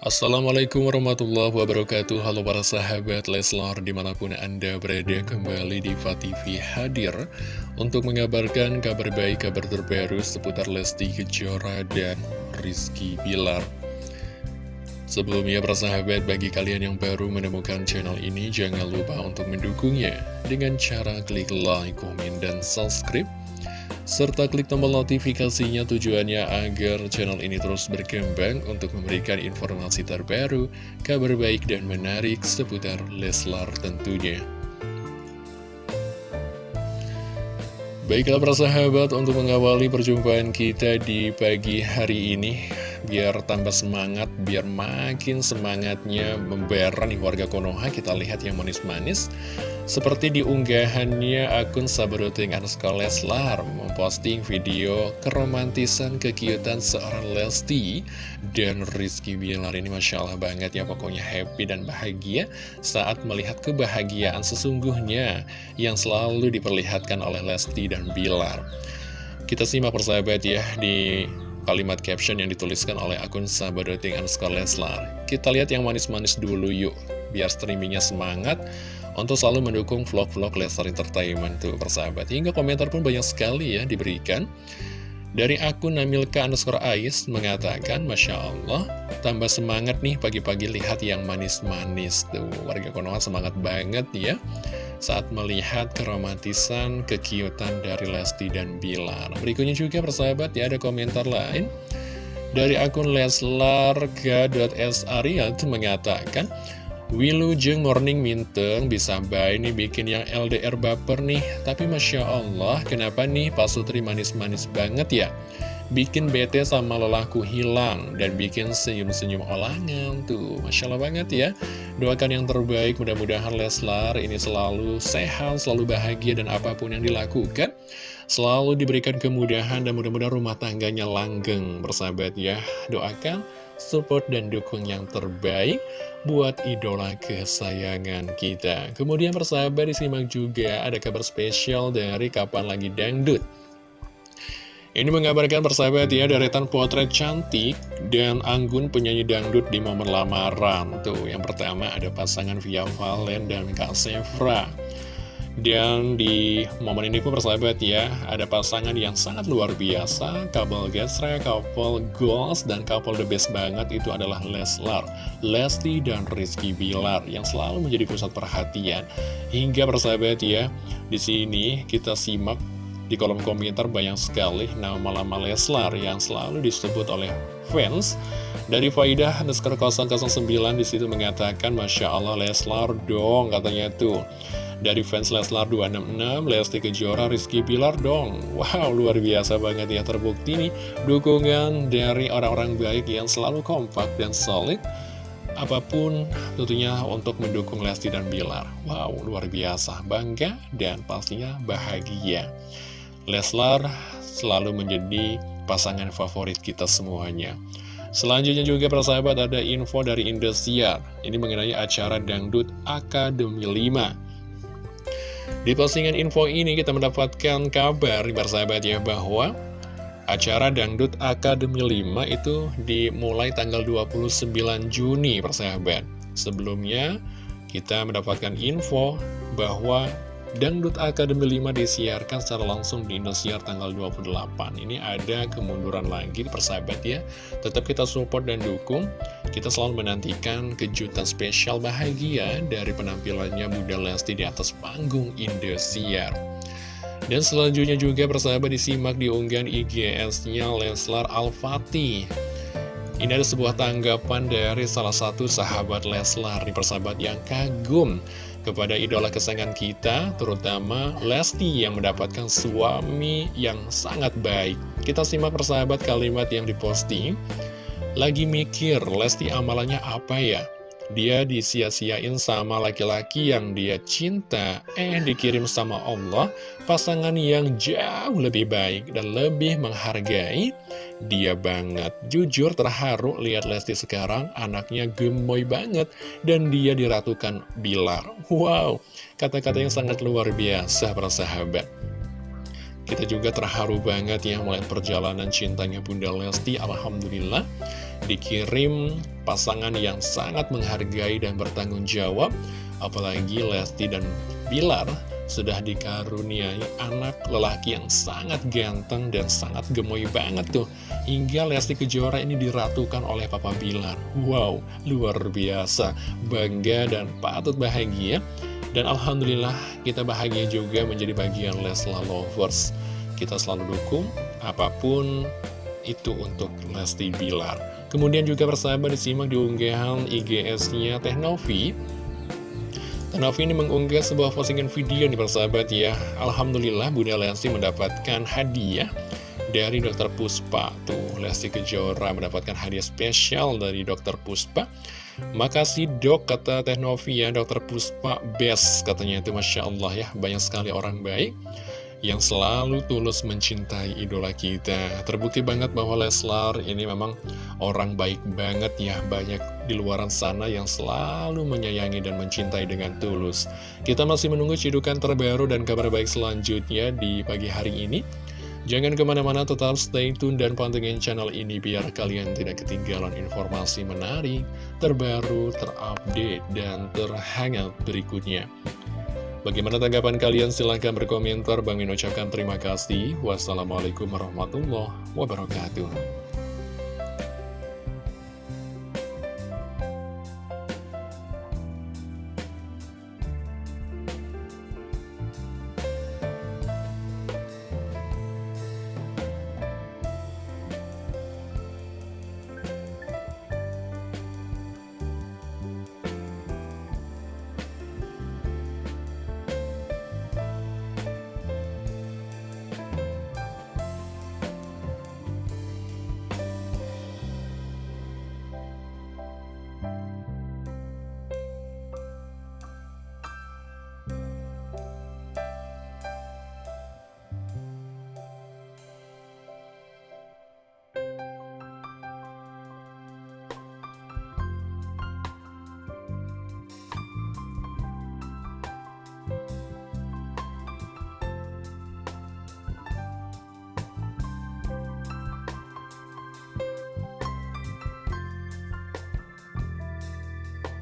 Assalamualaikum warahmatullahi wabarakatuh. Halo para sahabat Leslar Di mana pun anda berada kembali di TV hadir Untuk mengabarkan kabar baik, kabar terbaru Seputar Lesti Kejora dan Rizky Bilar. Sebelumnya para sahabat bagi kalian yang baru menemukan channel ini Jangan lupa untuk mendukungnya Dengan cara klik like, komen, dan subscribe serta klik tombol notifikasinya tujuannya agar channel ini terus berkembang untuk memberikan informasi terbaru, kabar baik dan menarik seputar Leslar tentunya. Baiklah para sahabat untuk mengawali perjumpaan kita di pagi hari ini Biar tambah semangat, biar makin semangatnya membara nih warga Konoha. Kita lihat yang manis-manis. Seperti di unggahannya akun Sabaruting Anuska Leslar memposting video keromantisan kekiutan seorang Lesti dan Rizky Bilar. Ini Masya Allah banget ya pokoknya happy dan bahagia saat melihat kebahagiaan sesungguhnya yang selalu diperlihatkan oleh Lesti dan Bilar. Kita simak persahabat ya di kalimat caption yang dituliskan oleh akun Sabaruting Anuska Leslar. Kita lihat yang manis-manis dulu yuk, biar streamingnya semangat untuk selalu mendukung vlog-vlog Lestar Entertainment tuh persahabat. Hingga komentar pun banyak sekali ya diberikan. Dari akun Namilka underscore Ais mengatakan, Masya Allah, tambah semangat nih pagi-pagi lihat yang manis-manis tuh. Warga Konoha semangat banget ya saat melihat keromantisan, kekiutan dari Lesti dan Bilar. Berikutnya juga persahabat ya ada komentar lain. Dari akun leslarga.sariat mengatakan, Wilujeng morning minteng bisa baik nih bikin yang LDR baper nih Tapi Masya Allah kenapa nih Pak Sutri manis-manis banget ya Bikin bete sama lelaku hilang Dan bikin senyum-senyum olangan Tuh Masya Allah banget ya Doakan yang terbaik mudah-mudahan Leslar ini selalu sehat Selalu bahagia dan apa pun yang dilakukan Selalu diberikan kemudahan dan mudah-mudahan rumah tangganya langgeng Bersahabat ya Doakan support dan dukung yang terbaik buat idola kesayangan kita. Kemudian persahabat disimak juga ada kabar spesial dari Kapan Lagi Dangdut. Ini mengabarkan persahabat ya deretan potret cantik dan anggun penyanyi dangdut di momen lamaran. Tuh, yang pertama ada pasangan Via Valen dan Kak Sefra. Dan di momen ini pun persahabat ya, ada pasangan yang sangat luar biasa, couple Gesra, couple Goals, dan couple the best banget itu adalah Leslar, Lesti, dan Rizky Bilar yang selalu menjadi pusat perhatian. Hingga persahabat ya, di sini kita simak di kolom komentar banyak sekali nama-nama Leslar yang selalu disebut oleh fans. Dari Faidah underscore 009 di situ mengatakan, Masya Allah Leslar dong katanya tuh. Dari fans Leslar 266, Lesti Kejora, Rizky Bilar dong. Wow, luar biasa banget ya terbukti nih dukungan dari orang-orang baik yang selalu kompak dan solid. Apa pun tentunya untuk mendukung Lesti dan Bilar. Wow, luar biasa, bangga dan pastinya bahagia. Leslar selalu menjadi pasangan favorit kita semuanya. Selanjutnya juga persahabat ada info dari Indosiar. Ini mengenai acara Dangdut Akademi 5. Di postingan info ini kita mendapatkan kabar persahabat ya bahwa acara Dangdut Akademi 5 itu dimulai tanggal 29 Juni persahabat. Sebelumnya kita mendapatkan info bahwa Dangdut Akademi 5 disiarkan secara langsung di Indosiar tanggal 28 Ini ada kemunduran lagi persahabat ya. Tetap kita support dan dukung. Kita selalu menantikan kejutan spesial bahagia Dari penampilannya Bunda Lesti di atas panggung Indosiar. Dan selanjutnya juga persahabat disimak di unggahan IGS-nya Leslar Al-Fatih. Ini ada sebuah tanggapan dari salah satu sahabat Leslar di persahabat yang kagum kepada idola kesayangan kita, terutama Lesti yang mendapatkan suami yang sangat baik. Kita simak persahabat kalimat yang diposting. Lagi mikir, Lesti amalannya apa ya? Dia disia-siain sama laki-laki yang dia cinta, eh dikirim sama Allah, pasangan yang jauh lebih baik dan lebih menghargai dia banget. Jujur terharu lihat Lesti sekarang, anaknya gemoy banget, dan dia diratukan Bilar. Wow, kata-kata yang sangat luar biasa para sahabat. Kita juga terharu banget ya melihat perjalanan cintanya Bunda Lesti, Alhamdulillah dikirim pasangan yang sangat menghargai dan bertanggung jawab apalagi Lesti dan Bilar sudah dikaruniai anak lelaki yang sangat ganteng dan sangat gemoy banget tuh. Hingga Lesti Kejora ini diratukan oleh Papa Bilar. Wow, luar biasa. Bangga dan patut bahagia. Dan Alhamdulillah kita bahagia juga menjadi bagian Lesla Lovers. Kita selalu dukung apa pun itu untuk Lesti Bilar. Kemudian juga persahabat disimak di unggahan IGS-nya Teh Novi Novi ini mengunggah sebuah postingan video nih persahabat ya Alhamdulillah Bunda Lesti mendapatkan hadiah dari Dr. Puspa Tuh Lesti Kejora mendapatkan hadiah spesial dari Dr. Puspa Makasih dok kata Teh Novi ya Dr. Puspa best katanya itu Masya Allah ya Banyak sekali orang baik yang selalu tulus mencintai idola kita. Terbukti banget bahwa Leslar ini memang orang baik banget ya, banyak di luaran sana yang selalu menyayangi dan mencintai dengan tulus. Kita masih menunggu cidukan terbaru dan kabar baik selanjutnya di pagi hari ini. Jangan ke mana-mana, tetap stay tune dan pantengin channel ini biar kalian tidak ketinggalan informasi menarik, terbaru, terupdate, dan terhangat berikutnya. Bagaimana tanggapan kalian? Silahkan berkomentar. Bang Min ucapkan terima kasih. Wassalamualaikum warahmatullahi wabarakatuh.